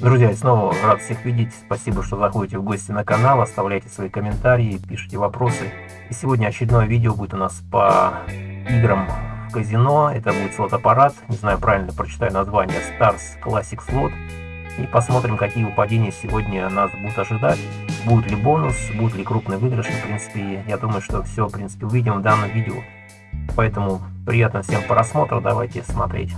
Друзья, снова рад всех видеть. Спасибо, что заходите в гости на канал, оставляйте свои комментарии, пишите вопросы. И сегодня очередное видео будет у нас по играм в казино. Это будет слот-аппарат. Не знаю, правильно прочитаю название Stars Classic Slot. И посмотрим, какие выпадения сегодня нас будут ожидать. Будет ли бонус, будет ли крупный выигрыш. В принципе, я думаю, что все, в принципе, увидим в данном видео. Поэтому приятно всем просмотра. Давайте смотреть.